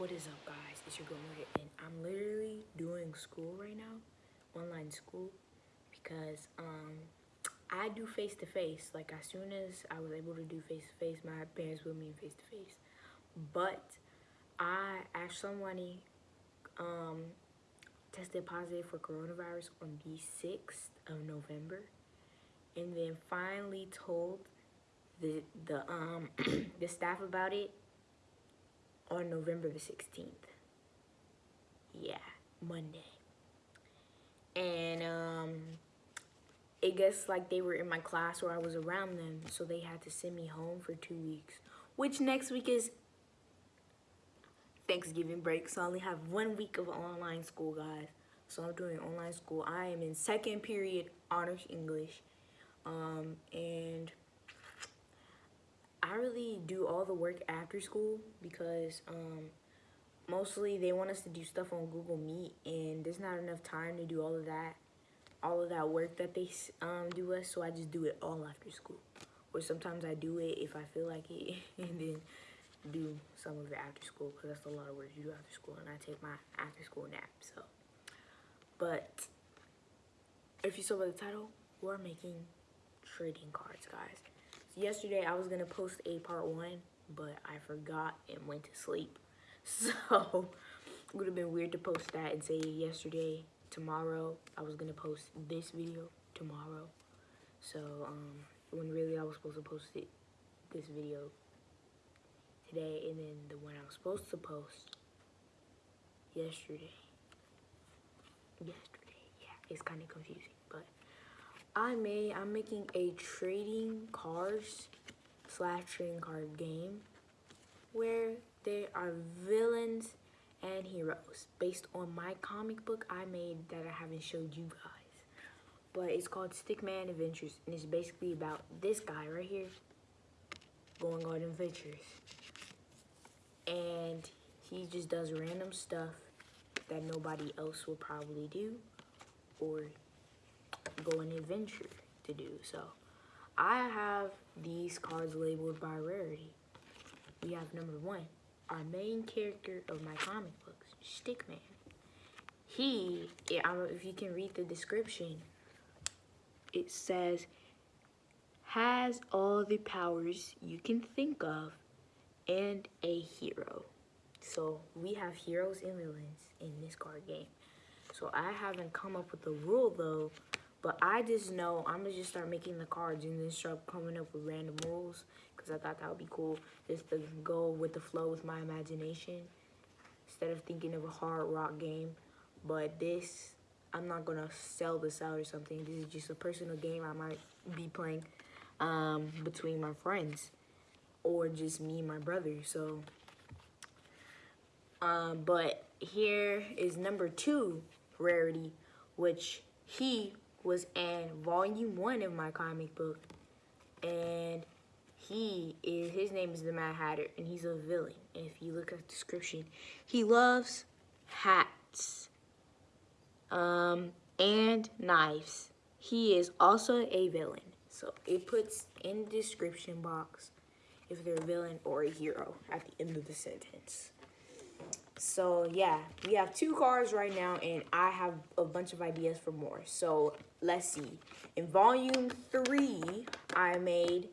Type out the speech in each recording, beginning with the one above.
What is up, guys? It's your girl Morgan, and I'm literally doing school right now, online school, because um, I do face to face. Like as soon as I was able to do face to face, my parents put me in face to face. But I asked somebody um, tested positive for coronavirus on the 6th of November, and then finally told the the um the staff about it on November the 16th. Yeah, Monday. And um it gets like they were in my class or I was around them, so they had to send me home for 2 weeks. Which next week is Thanksgiving break, so I only have one week of online school, guys. So I'm doing online school. I am in second period honors English. Um, and I really do all the work after school because um, mostly they want us to do stuff on Google Meet and there's not enough time to do all of that, all of that work that they um, do us. So I just do it all after school. Or sometimes I do it if I feel like it and then do some of it after school because that's a lot of work to do after school and I take my after school nap. So, but if you saw by the title, we're making trading cards, guys yesterday I was gonna post a part one, but I forgot and went to sleep. So it would have been weird to post that and say yesterday, tomorrow. I was gonna post this video tomorrow. So um, when really I was supposed to post it, this video today, and then the one I was supposed to post yesterday. Yesterday, yeah, it's kind of confusing, I made, I'm making a trading cards slash trading card game where there are villains and heroes based on my comic book I made that I haven't showed you guys. But it's called Stickman Adventures and it's basically about this guy right here going on adventures. And he just does random stuff that nobody else will probably do or go an adventure to do. So I have these cards labeled by rarity. We have number one, our main character of my comic books, Stickman. He, if you can read the description, it says, has all the powers you can think of and a hero. So we have heroes and villains in this card game. So I haven't come up with a rule though but I just know I'm gonna just start making the cards and then start coming up with random rules because I thought that would be cool just to go with the flow with my imagination instead of thinking of a hard rock game. But this, I'm not gonna sell this out or something. This is just a personal game I might be playing um, between my friends or just me and my brother. So, um, but here is number two rarity, which he was in volume one of my comic book. And he is, his name is the Mad Hatter, and he's a villain. If you look at the description, he loves hats um, and knives. He is also a villain. So it puts in the description box if they're a villain or a hero at the end of the sentence. So yeah, we have two cards right now and I have a bunch of ideas for more. So let's see. In volume three, I made,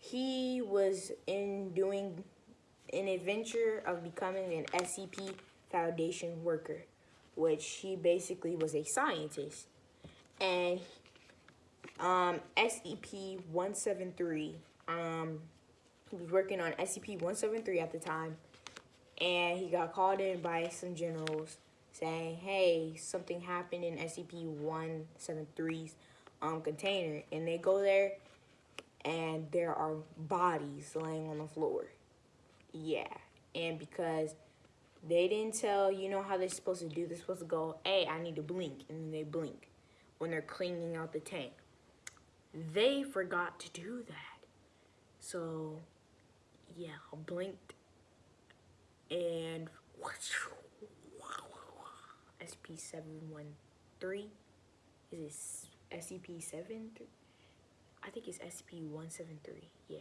he was in doing an adventure of becoming an SCP Foundation worker, which he basically was a scientist. And um, SCP-173, um, he was working on SCP-173 at the time and he got called in by some generals saying, hey, something happened in SCP-173's um, container. And they go there, and there are bodies laying on the floor. Yeah, and because they didn't tell, you know how they're supposed to do, they're supposed to go, hey, I need to blink, and then they blink when they're cleaning out the tank. They forgot to do that. So, yeah, I blinked and SP713 is it SCP-7? I think it's SCP-173. Yeah.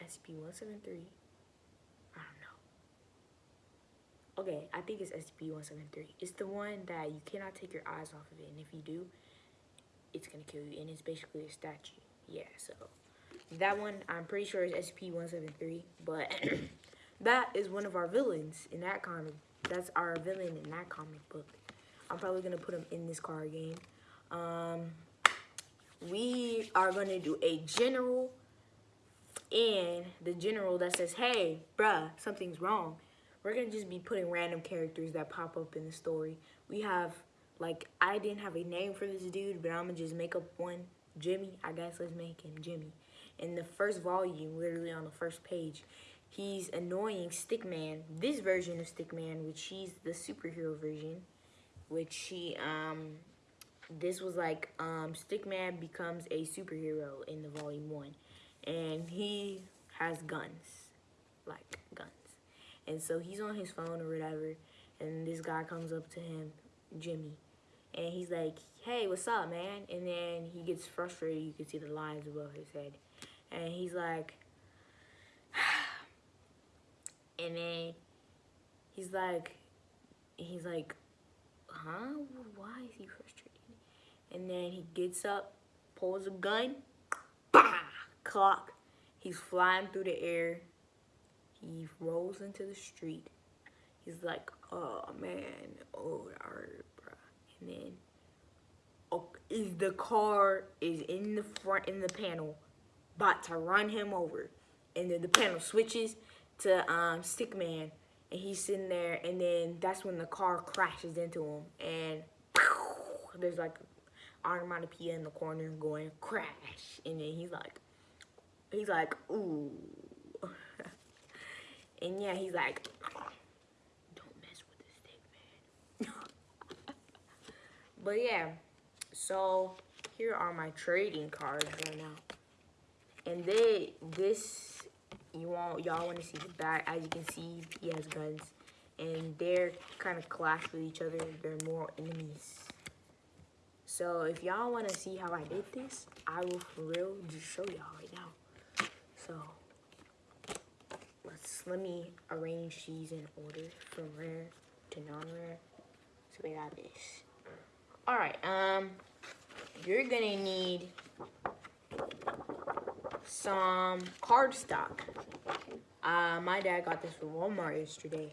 SCP-173. I don't know. Okay, I think it's SCP-173. It's the one that you cannot take your eyes off of it, and if you do, it's gonna kill you, and it's basically a statue. Yeah, so that one I'm pretty sure is SCP-173, but that is one of our villains in that comic. That's our villain in that comic book. I'm probably gonna put him in this card game. Um, we are gonna do a general and the general that says, hey, bruh, something's wrong. We're gonna just be putting random characters that pop up in the story. We have, like, I didn't have a name for this dude, but I'm gonna just make up one. Jimmy, I guess let's make him Jimmy. In the first volume, literally on the first page, he's annoying Stickman. This version of Stickman, which he's the superhero version, which he, um, this was like, um, Stickman becomes a superhero in the volume one and he has guns, like guns. And so he's on his phone or whatever, and this guy comes up to him, Jimmy, and he's like, hey, what's up, man? And then he gets frustrated. You can see the lines above his head. And he's like, and then he's like, he's like, huh? Why is he frustrated? And then he gets up, pulls a gun, bah! clock. He's flying through the air. He rolls into the street. He's like, oh man, oh. And then, oh, is the car is in the front in the panel, about to run him over, and then the panel switches to um Stickman, and he's sitting there, and then that's when the car crashes into him, and there's like onomatopoeia in the corner going crash, and then he's like, he's like, ooh. and yeah, he's like, don't mess with this thing, man. but yeah, so here are my trading cards right now. And they, this, you want, y'all want to see the back. As you can see, he has guns. And they're kind of clash with each other. They're more enemies. So if y'all want to see how I did this, I will for real just show y'all right now. So let's let me arrange these in order from rare to non-rare. So we got this. All right, um, you're gonna need some cardstock. Uh, my dad got this from Walmart yesterday.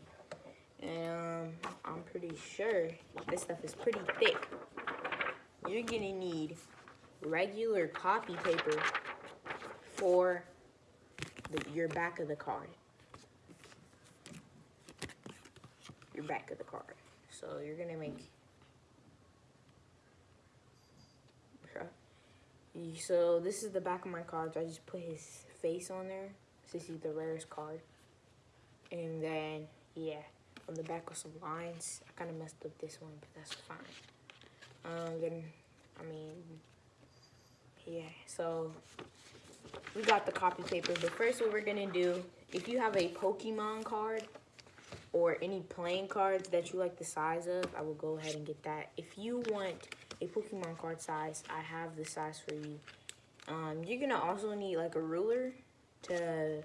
And um, I'm pretty sure this stuff is pretty thick. You're gonna need regular copy paper for the, your back of the card. Your back of the card. So you're gonna make so this is the back of my cards. I just put his face on there. This is the rarest card. And then, yeah, on the back with some lines. I kind of messed up this one, but that's fine. Um, then, I mean, yeah, so we got the copy paper. But first what we're gonna do, if you have a Pokemon card or any playing cards that you like the size of, I will go ahead and get that. If you want a Pokemon card size, I have the size for you. Um, you're gonna also need like a ruler to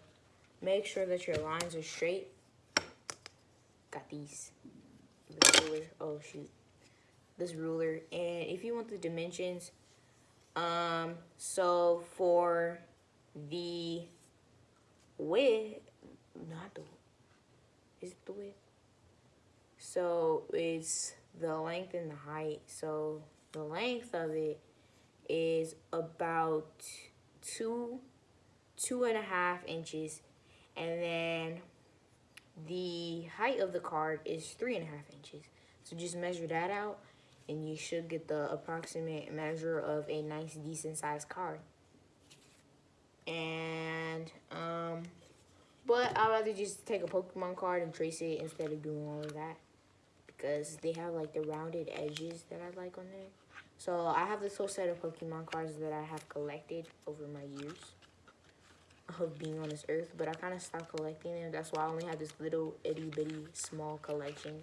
make sure that your lines are straight. Got these. This ruler. Oh shoot. This ruler. And if you want the dimensions, um, so for the width, not the, is it the width? So it's the length and the height. So the length of it is about two, two and a half inches. And then the height of the card is three and a half inches. So just measure that out and you should get the approximate measure of a nice decent sized card and um but I'd rather just take a Pokemon card and trace it instead of doing all of that because they have like the rounded edges that I like on there. So I have this whole set of Pokemon cards that I have collected over my years of being on this earth, but I kind of stopped collecting them. That's why I only have this little itty bitty small collection.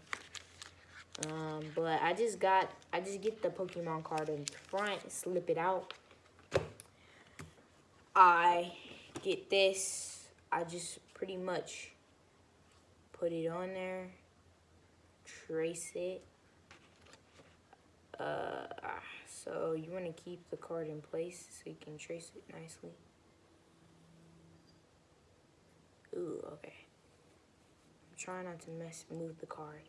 Um, but I just got, I just get the Pokemon card in front, slip it out, I get this, I just pretty much put it on there trace it. Uh, ah, so you want to keep the card in place so you can trace it nicely. Ooh, okay. I'm trying not to mess move the card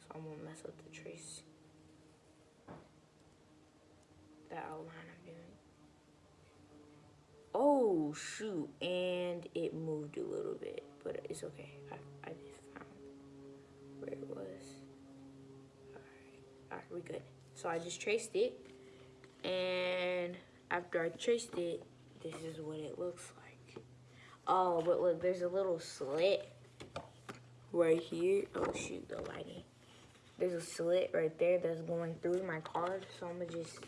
so I won't mess up the trace. That outline I'm doing. Oh shoot, and it moved a little bit, but it's okay. I, I just found where it was. Alright, alright, we good. So I just traced it, and after I traced it, this is what it looks like. Oh, but look, there's a little slit right here. Oh shoot, the lighting. There's a slit right there that's going through my card, so I'm gonna just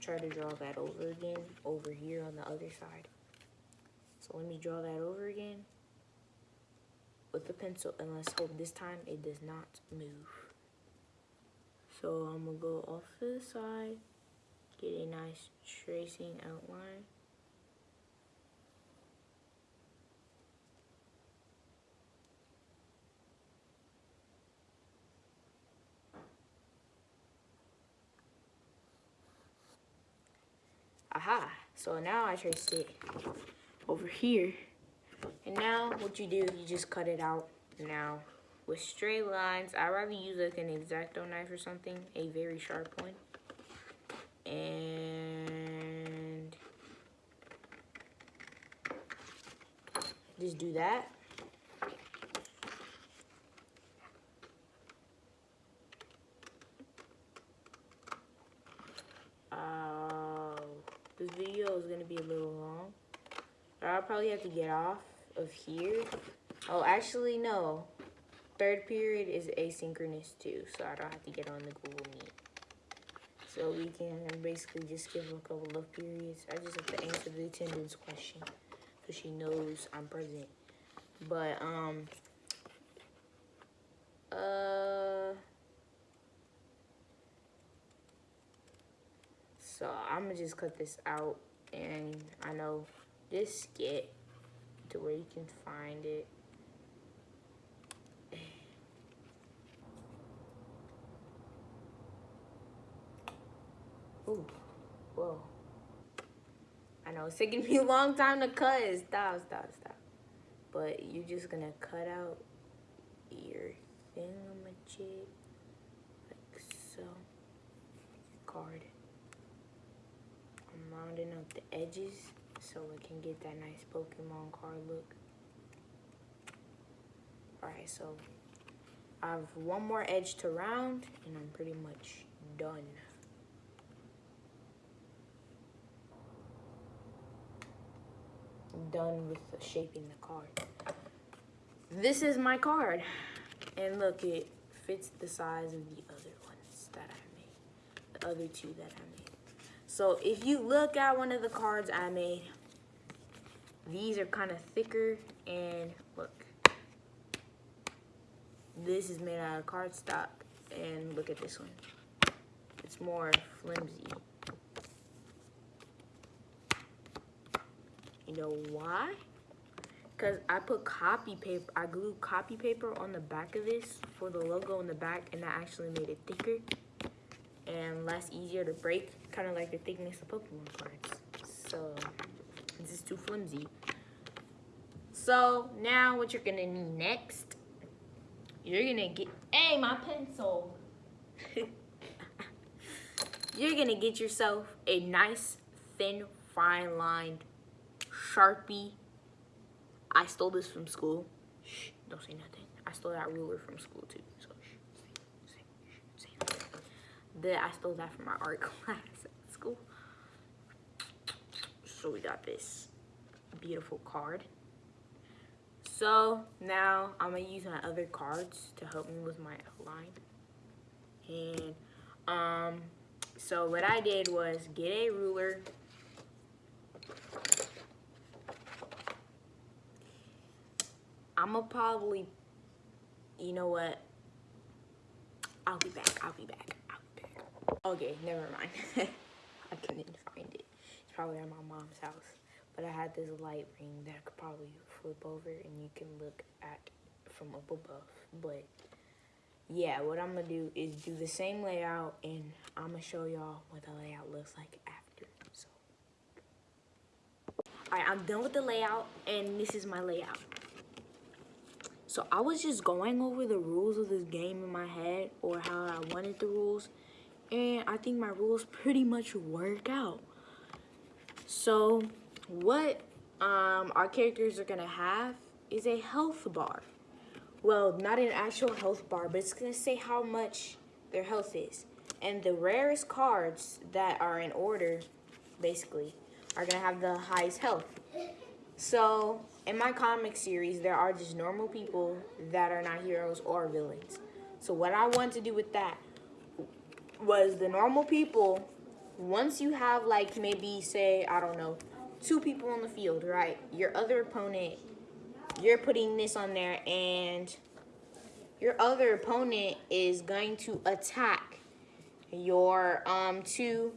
try to draw that over again over here on the other side. So let me draw that over again with the pencil and let's hope this time it does not move. So I'm gonna go off to the side, get a nice tracing outline. Aha, so now I traced it over here. And now what you do, you just cut it out. Now with straight lines, I'd rather use like an X-Acto knife or something, a very sharp one. And just do that. Uh, this video is gonna be a little long. I'll probably have to get off of here. Oh, actually, no. Third period is asynchronous too, so I don't have to get on the Google Meet. So we can basically just give a couple of periods. I just have to answer the attendance question so she knows I'm present. But, um, uh, so I'm gonna just cut this out and I know this skit to where you can find it. Ooh, whoa. I know it's taking me a long time to cut. Stop, stop, stop. But you're just gonna cut out your thingamajig like so. Card. I'm rounding up the edges so it can get that nice Pokemon card look. Alright, so I have one more edge to round and I'm pretty much done. I'm done with shaping the card. This is my card. And look, it fits the size of the other ones that I made. The other two that I made. So if you look at one of the cards I made, these are kind of thicker and look. This is made out of cardstock and look at this one. It's more flimsy. You know why? Because I put copy paper, I glued copy paper on the back of this for the logo on the back and that actually made it thicker and less easier to break, kind of like the thickness of Pokemon cards. So this is too flimsy. So now what you're gonna need next, you're gonna get, hey, my pencil. you're gonna get yourself a nice, thin, fine lined Sharpie. I stole this from school. Shh, don't say nothing. I stole that ruler from school too. So shh, say, say, say that I stole that from my art class at school. So we got this beautiful card. So now I'm gonna use my other cards to help me with my outline. And um, so what I did was get a ruler. I'm gonna probably, you know what? I'll be back, I'll be back, I'll be back. Okay, never mind. I couldn't find it. It's probably at my mom's house. But I had this light ring that I could probably flip over and you can look at from up above. But yeah, what I'm gonna do is do the same layout and I'm gonna show y'all what the layout looks like after. So, all right, I'm done with the layout and this is my layout. So I was just going over the rules of this game in my head or how I wanted the rules and I think my rules pretty much work out. So what um, our characters are gonna have is a health bar. Well, not an actual health bar, but it's gonna say how much their health is. And the rarest cards that are in order, basically, are gonna have the highest health. So, in my comic series, there are just normal people that are not heroes or villains. So what I want to do with that was the normal people, once you have like maybe say, I don't know, two people on the field, right? Your other opponent, you're putting this on there and your other opponent is going to attack your um two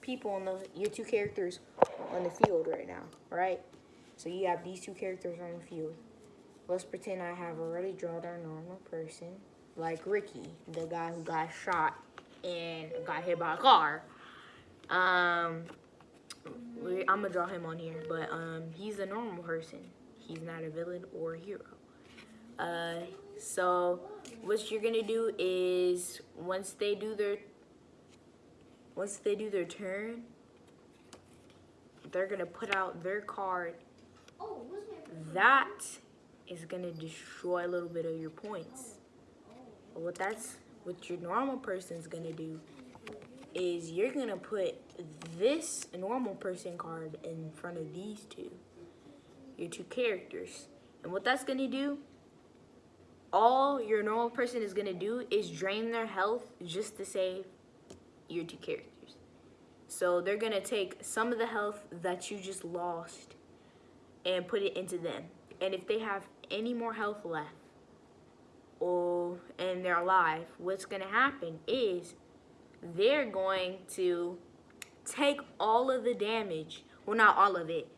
people on the your two characters on the field right now, right? So you have these two characters on the field. Let's pretend I have already drawn a normal person, like Ricky, the guy who got shot and got hit by a car. Um, I'm gonna draw him on here, but um, he's a normal person. He's not a villain or a hero. Uh, so what you're gonna do is once they do their once they do their turn, they're gonna put out their card. That is gonna destroy a little bit of your points. But what that's what your normal person's gonna do is you're gonna put this normal person card in front of these two, your two characters. And what that's gonna do, all your normal person is gonna do is drain their health just to save your two characters. So they're gonna take some of the health that you just lost and put it into them. And if they have any more health left, or and they're alive, what's gonna happen is they're going to take all of the damage. Well, not all of it,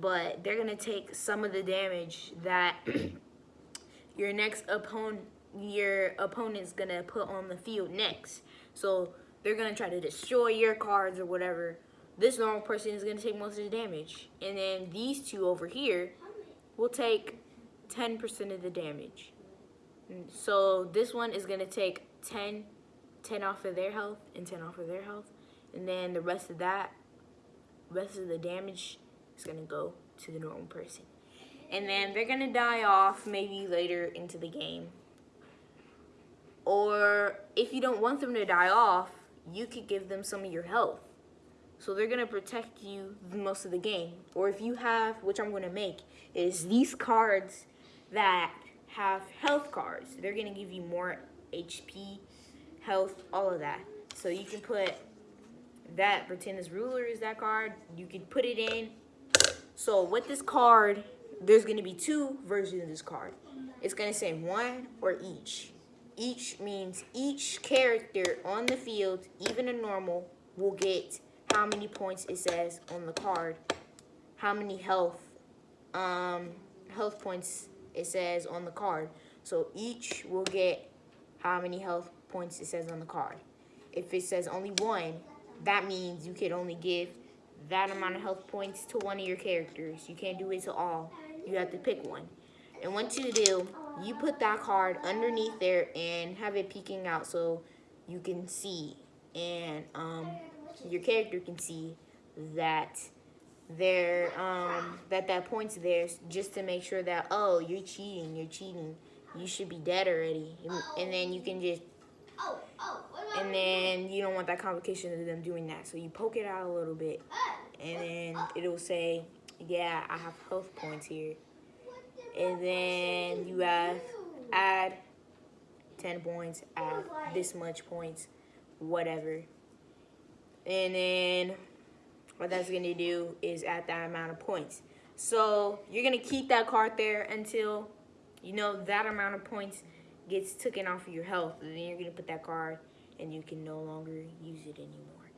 but they're gonna take some of the damage that your next opponent, your opponent's gonna put on the field next. So they're gonna try to destroy your cards or whatever. This normal person is gonna take most of the damage, and then these two over here will take 10% of the damage. Mm, so this one is gonna take 10 10 off of their health and 10 off of their health. And then the rest of that, rest of the damage is gonna go to the normal person. And then they're gonna die off maybe later into the game. Or if you don't want them to die off, you could give them some of your health. So they're gonna protect you most of the game. Or if you have, which I'm gonna make, is these cards that have health cards. They're gonna give you more HP health, all of that. So you can put that, pretend this ruler is that card. You can put it in. So with this card, there's gonna be two versions of this card. It's gonna say one or each. Each means each character on the field, even a normal, will get how many points it says on the card, how many health, um, health points it says on the card. So each will get how many health points it says on the card. If it says only one, that means you can only give that amount of health points to one of your characters. You can't do it to all. You have to pick one. And once you do, you put that card underneath there and have it peeking out so you can see and um, your character can see that there um, that that point's there just to make sure that oh you're cheating you're cheating you should be dead already and then you can just Oh, oh, and then you don't want that complication of them doing that. So you poke it out a little bit and then it'll say, yeah, I have health points here. And then you have add 10 points, add this much points, whatever. And then what that's going to do is add that amount of points. So you're going to keep that card there until you know that amount of points gets taken off of your health, and then you're gonna put that card and you can no longer use it anymore.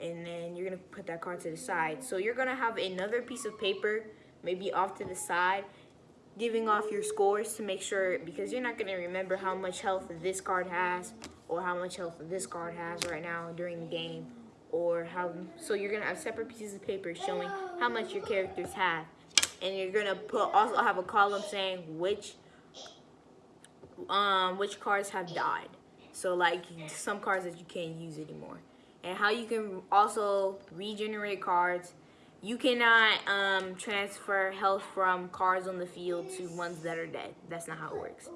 And then you're gonna put that card to the side. So you're gonna have another piece of paper, maybe off to the side, giving off your scores to make sure because you're not going to remember how much health this card has or how much health this card has right now during the game or how so you're to have separate pieces of paper showing how much your characters have. And you're to put also have a column saying which um which cards have died. So like some cards that you can't use anymore. And how you can also regenerate cards. You cannot um, transfer health from cards on the field to ones that are dead. That's not how it works.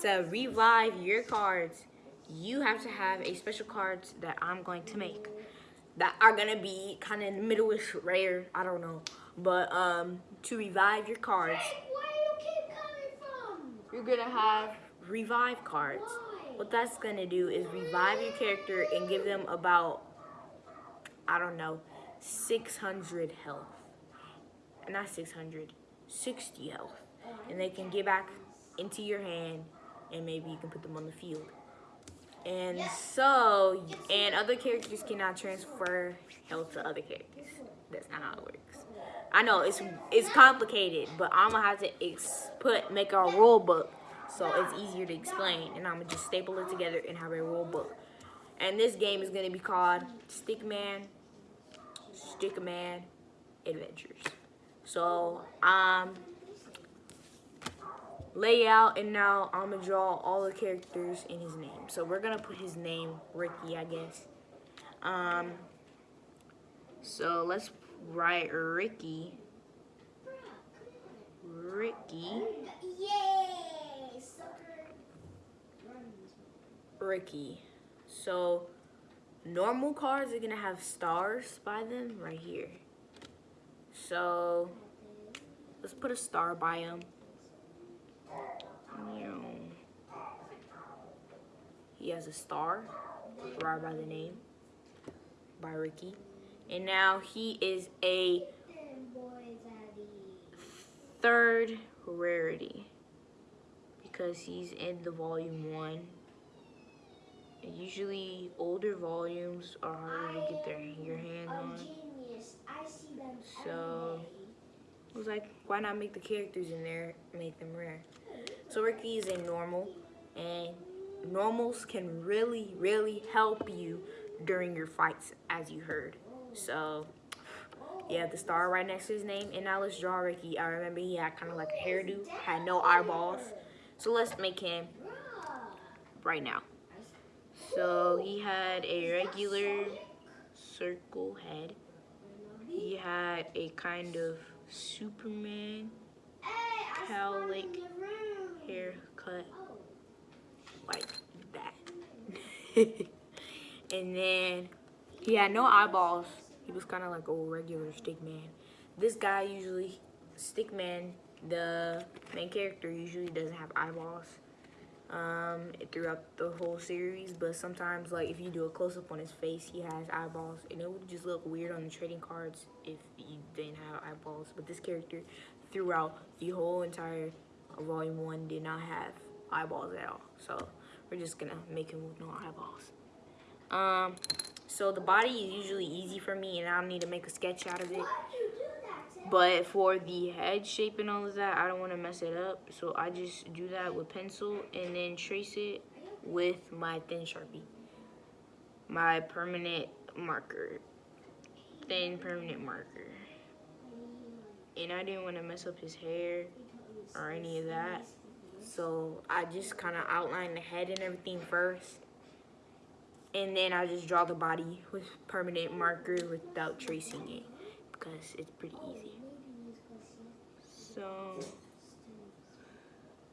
To revive your cards, you have to have a special cards that I'm going to make that are gonna be kind of in the middle-ish rare. I don't know, but um, to revive your cards, you are gonna have revive cards. What that's gonna do is revive your character and give them about I don't know 600 health. Not 600, 60 health. And they can get back into your hand and maybe you can put them on the field. And so, and other characters cannot transfer health to other characters. That's not how it works. I know it's it's complicated, but I'm gonna have to put make a rule book so it's easier to explain. And I'm gonna just staple it together and have a rule book. And this game is gonna be called Stickman Stickman Adventures. So, um, layout, and now I'm gonna draw all the characters in his name. So we're gonna put his name Ricky, I guess. Um, so let's write Ricky. Ricky. Yay! Ricky. So normal cards are gonna have stars by them right here. So let's put a star by them. He has a star right by the name by Ricky. And now he is a third rarity because he's in the volume one Usually older volumes are harder to get their your hands on. So I was like, why not make the characters in there make them rare? So Ricky is a normal and normals can really, really help you during your fights as you heard. So yeah, the star right next to his name. And now let's draw Ricky. I remember he had kind of like a hairdo, had no eyeballs. So let's make him right now. So he had a regular circle head. He had a kind of Superman cowlick haircut like that. and then he had no eyeballs. He was kind of like a regular stick man. This guy usually, stick man, the main character usually doesn't have eyeballs um, throughout the whole series, but sometimes, like, if you do a close-up on his face, he has eyeballs, and it would just look weird on the trading cards if you didn't have eyeballs, but this character, throughout the whole entire Volume 1, did not have eyeballs at all, so we're just gonna make him with no eyeballs. Um, so the body is usually easy for me, and I don't need to make a sketch out of it. But for the head shape and all of that, I don't want to mess it up. So I just do that with pencil and then trace it with my thin Sharpie. My permanent marker. Thin permanent marker. And I didn't want to mess up his hair or any of that. So I just kind of outline the head and everything first. And then I just draw the body with permanent marker without tracing it because it's pretty easy. So,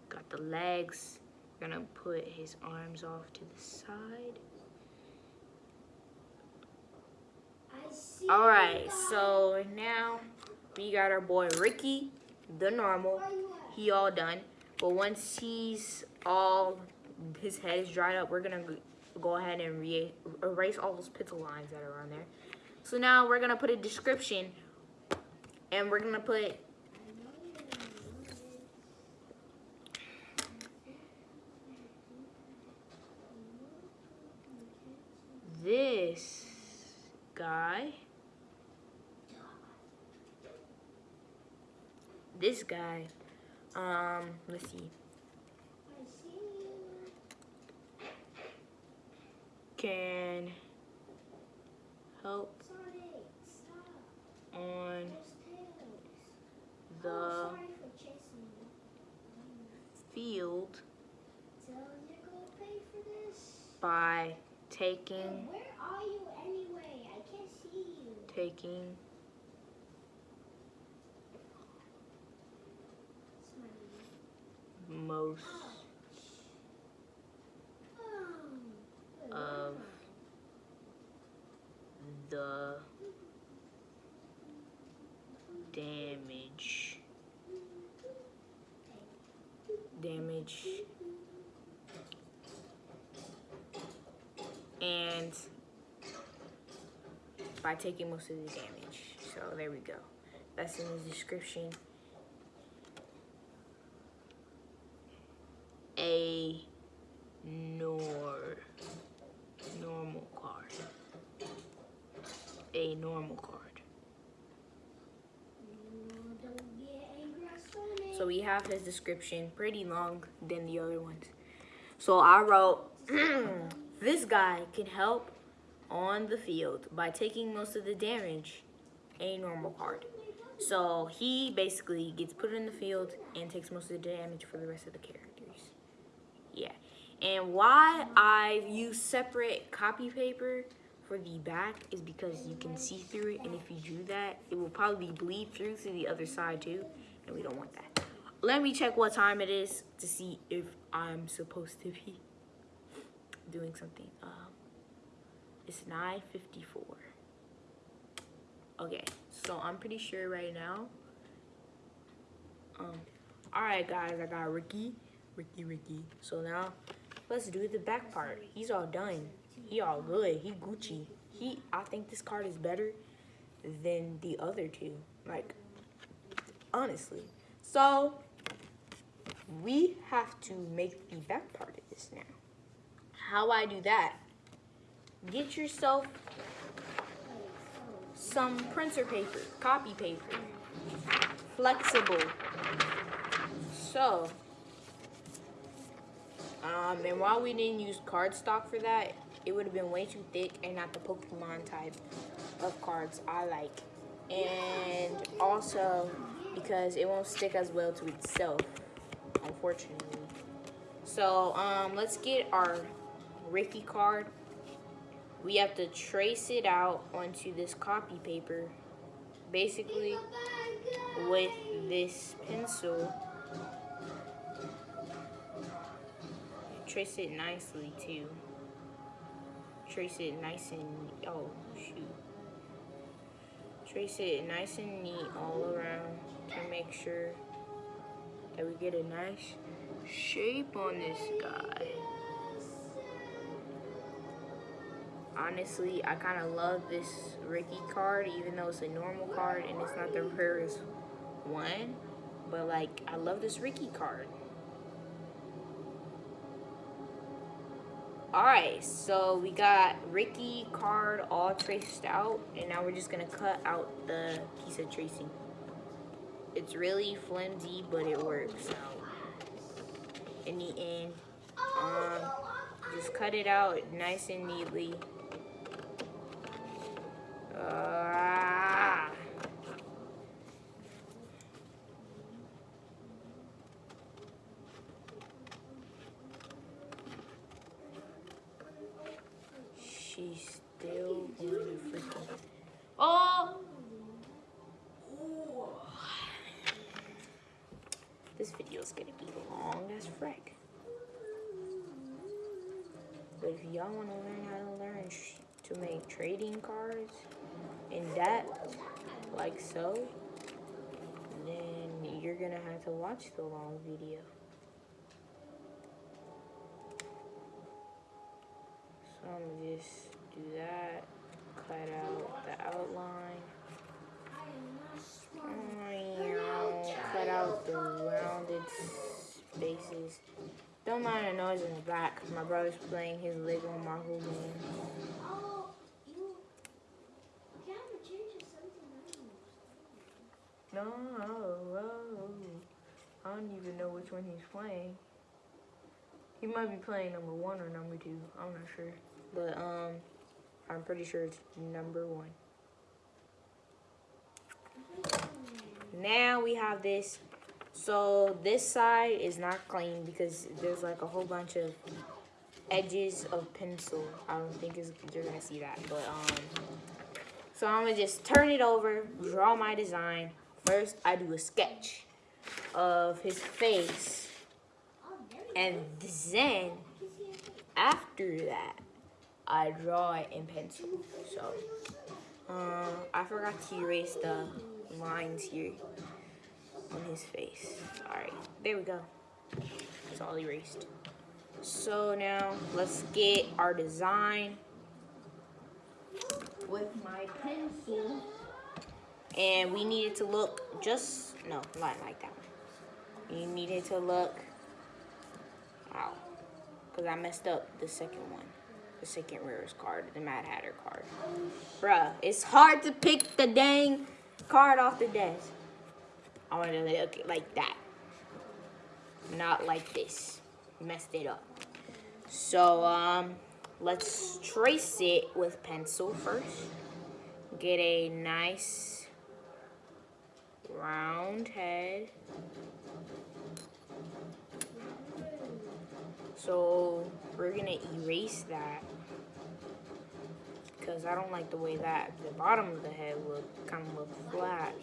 got the legs. Gonna put his arms off to the side. Alright, so now we got our boy Ricky, the normal. He all done. But once he's all, his head is dried up, we're gonna go ahead and erase all those pencil lines that are on there. So now we're gonna put a description and we're gonna put this guy this guy Um, let's see. I see you. Can help on the sorry for chasing you. field So you're gonna pay for this? by taking where are you anyway? I can't see you. taking most of the damage damage. And by taking most of the damage. So there we go. That's in the description a nor normal card a normal card. So we have his description pretty long than the other ones. So I wrote, this guy can help on the field by taking most of the damage, a normal card. So he basically gets put in the field and takes most of the damage for the rest of the characters. Yeah. And why I use separate copy paper for the back is because you can see through it and if you do that, it will probably bleed through to the other side too, and we don't want that. Let me check what time it is to see if I'm supposed to be doing something. Um, it's 9.54. Okay, so I'm pretty sure right now. Um, all right, guys, I got Ricky, Ricky, Ricky. So now, let's do the back part. He's all done. He all good. He Gucci. He, I think this card is better than the other two. Like, honestly. So, we have to make the back part of this now. How I do that? Get yourself some printer paper, copy paper, flexible. So, um, and while we didn't use cardstock for that, it would have been way too thick and not the Pokemon type of cards I like. And also because it won't stick as well to itself, unfortunately. So, um, let's get our Ricky card. We have to trace it out onto this copy paper, basically with this pencil. Trace it nicely too. Trace it nice and, oh shoot. Trace it nice and neat all around to make sure that we get a nice shape on this guy. Honestly, I kind of love this Ricky card, even though it's a normal card and it's not the rarest one. But like, I love this Ricky card. Alright, so we got Ricky card all traced out, and now we're just gonna cut out the piece of tracing. It's really flimsy, but it works in the end. Um, just cut it out nice and neatly. Ah. She's still going to freaking. Oh! This video is gonna be long as frick. But if y'all want to learn how to learn to make trading cards in depth, like so, then you're gonna have to watch the long video. Don't mind the noise in the back. My brother's playing his Lego Marvel game. Oh, you camera changes something else. No, oh, I don't even know which one he's playing. He might be playing number one or number two. I'm not sure. But um I'm pretty sure it's number one. Now we have this. So this side is not clean because there's like a whole bunch of edges of pencil. I don't think you're gonna see that, but um. So I'm gonna just turn it over, draw my design. First, I do a sketch of his face, and then after that, I draw it in pencil. So, uh, I forgot to erase the lines here on his face. Alright, there we go. It's all erased. So now, let's get our design with my pencil. And we need it to look just, no, not like that. You need it to look, wow, because I messed up the second one the second rarest card, the Mad Hatter card. Bruh, it's hard to pick the dang card off the desk. I want to look like that. Not like this. Messed it up. So, um, let's trace it with pencil first. Get a nice round head. So we're gonna erase that because I don't like the way that the bottom of the head look kind of look flat.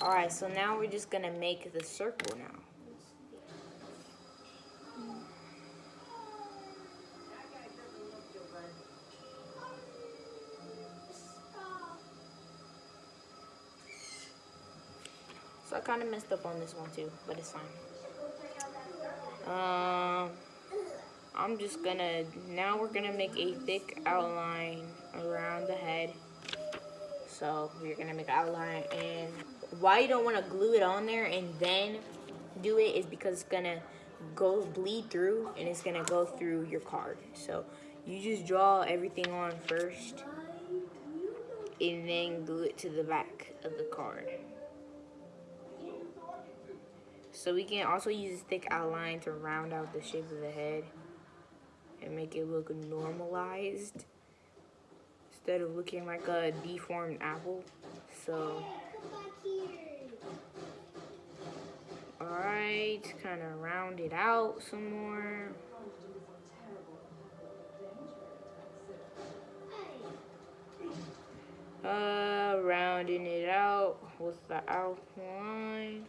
All right, so now we're just gonna make the circle now. So I kind of messed up on this one too, but it's fine. Um, I'm just gonna, now we're gonna make a thick outline around the head. So we're gonna make outline and why you don't wanna glue it on there and then do it is because it's gonna go bleed through and it's gonna go through your card. So you just draw everything on first and then glue it to the back of the card. So we can also use a thick outline to round out the shape of the head and make it look normalized instead of looking like a deformed apple. So, alright, kind of round it out some more. Uh, rounding it out with the outline.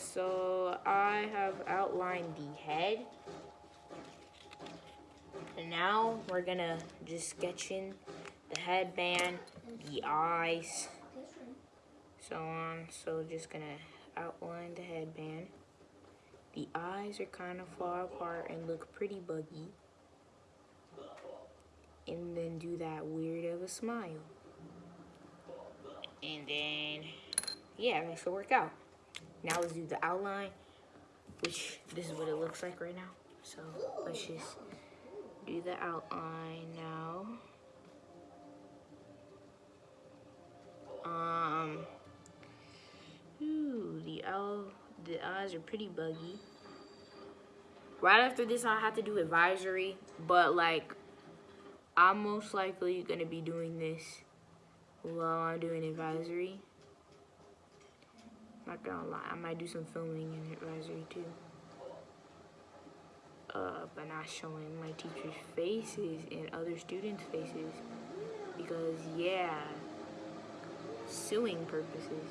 So I have outlined the head. And now we're gonna just sketch in the headband, the eyes, so on. So just gonna outline the headband. The eyes are kind of far apart and look pretty buggy and then do that weird of a smile. And then, yeah, that should work out. Now let's do the outline, which this is what it looks like right now. So let's just do the outline now. Um, ooh, the owl, the eyes are pretty buggy. Right after this, I have to do advisory, but like I'm most likely going to be doing this while I'm doing advisory. Not gonna lie, I might do some filming in advisory too. Uh, but not showing my teacher's faces and other students' faces. Because, yeah, suing purposes.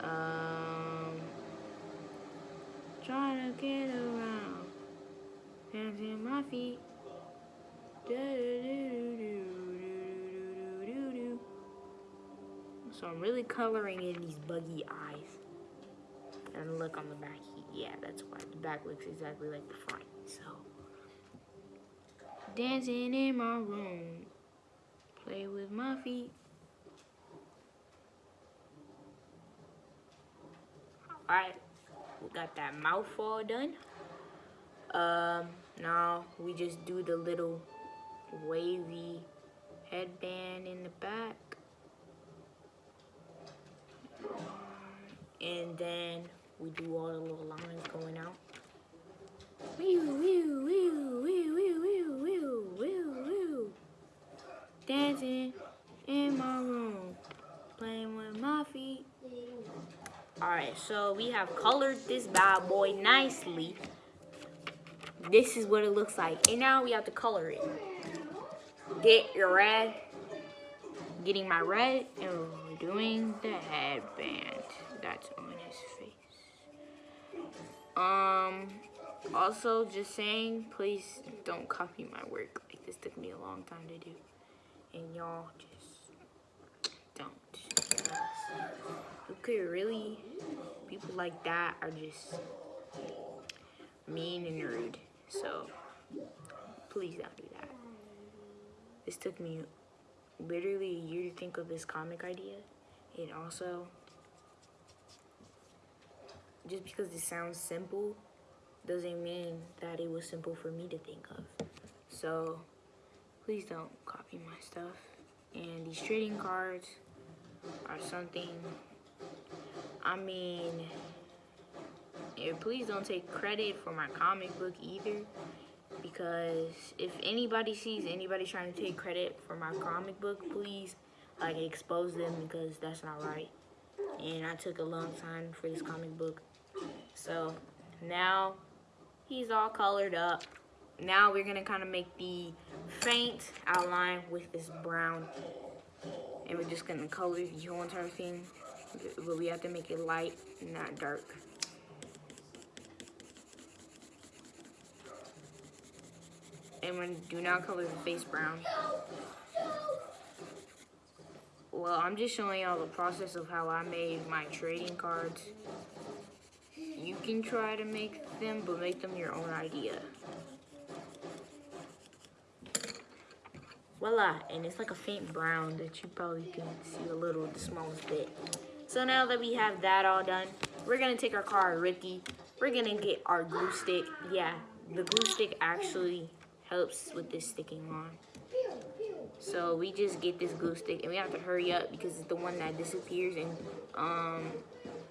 Um, trying to get around, hands in my feet. So I'm really coloring in these buggy eyes. And look on the back, yeah, that's why the back looks exactly like the front. So, dancing in my room, play with my feet. Alright, we got that mouth all done. Um, now we just do the little wavy headband in the back. And then we do all the little lines going out. Dancing in my room, playing with my feet. Alright, so we have colored this bad boy nicely. This is what it looks like. And now we have to color it. Get your red Getting my red and doing the headband that's on his face. Um also just saying please don't copy my work. Like this took me a long time to do. And y'all just don't. Okay, really people like that are just mean and rude. So please don't do that. This took me literally a year to think of this comic idea. And also, just because it sounds simple doesn't mean that it was simple for me to think of. So please don't copy my stuff. And these trading cards are something, I mean, yeah, please don't take credit for my comic book either because if anybody sees anybody trying to take credit for my comic book, please like expose them because that's not right. And I took a long time for this comic book. So now he's all colored up. Now we're gonna kind of make the faint outline with this brown. And we're just gonna color the whole entire thing. But we have to make it light, not dark. And when do not color the face brown. Well, I'm just showing y'all the process of how I made my trading cards. You can try to make them, but make them your own idea. Voila, and it's like a faint brown that you probably can see a little, the smallest bit. So now that we have that all done, we're gonna take our card Ricky. We're gonna get our glue stick. Yeah, the glue stick actually helps with this sticking on. So we just get this glue stick and we have to hurry up because it's the one that disappears and um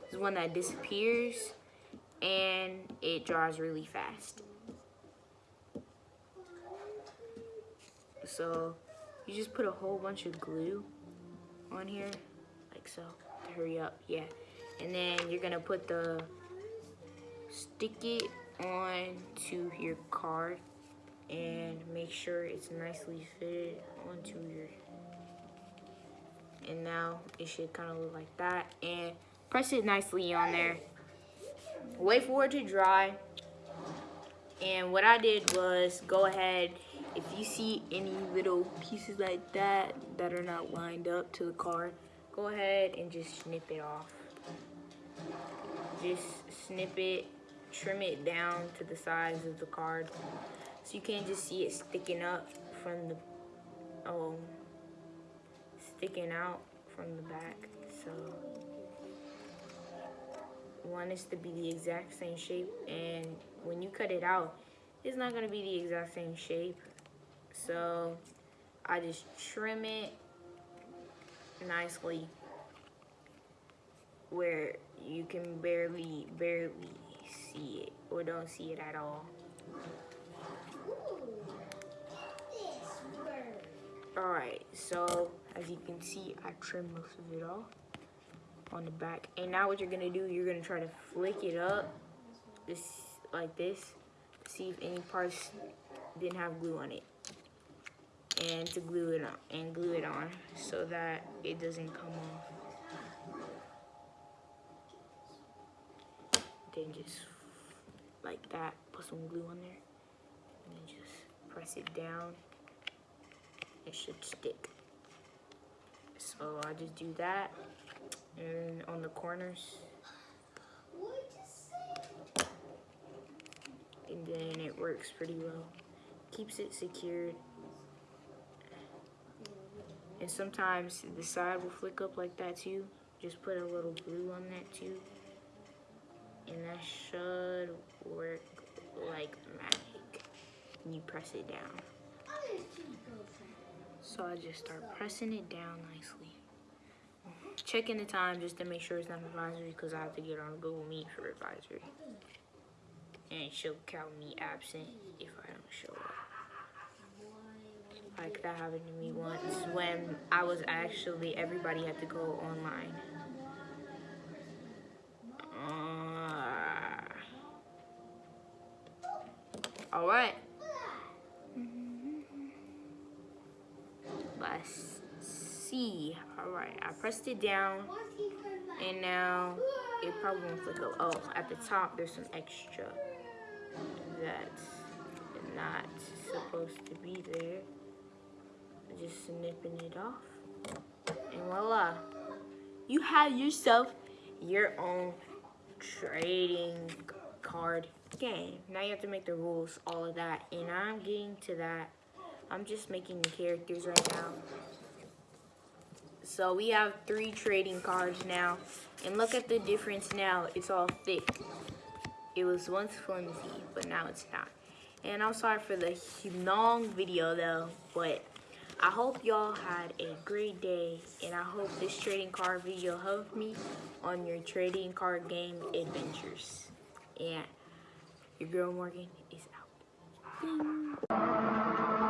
it's one that disappears and it dries really fast. So you just put a whole bunch of glue on here like so to hurry up yeah and then you're gonna put the stick it on to your card and make sure it's nicely fitted onto your and now it should kind of look like that and press it nicely on there. Wait for it to dry. And what I did was go ahead if you see any little pieces like that that are not lined up to the card go ahead and just snip it off. Just snip it trim it down to the size of the card so you can't just see it sticking up from the, um, sticking out from the back. So want this to be the exact same shape and when you cut it out, it's not gonna be the exact same shape. So I just trim it nicely where you can barely, barely see it or don't see it at all. Alright, so as you can see, I trimmed most of it off on the back. And now what you're going to do, you're going to try to flick it up this like this. See if any parts didn't have glue on it. And to glue it on, and glue it on so that it doesn't come off. Then just like that, put some glue on there. And then just press it down it should stick. So I just do that and on the corners. And then it works pretty well. Keeps it secured. And sometimes the side will flick up like that too. Just put a little glue on that too. And that should work like magic. And you press it down. So I just start pressing it down nicely. Checking the time just to make sure it's not advisory because I have to get on Google Meet for advisory. And she'll count me absent if I don't show up. Like that happened to me once when I was actually, everybody had to go online. Uh, all right. Let's see. All right, I pressed it down and now it probably won't flick up. Oh, at the top there's some extra that's not supposed to be there. I'm Just snipping it off. And voila. You have yourself your own trading card game. Now you have to make the rules, all of that. And I'm getting to that. I'm just making the characters right now. So we have three trading cards now. And look at the difference now. It's all thick. It was once flimsy, but now it's not. And I'm sorry for the long video though, but I hope y'all had a great day. And I hope this trading card video helped me on your trading card game adventures. And your girl Morgan is out. Ding.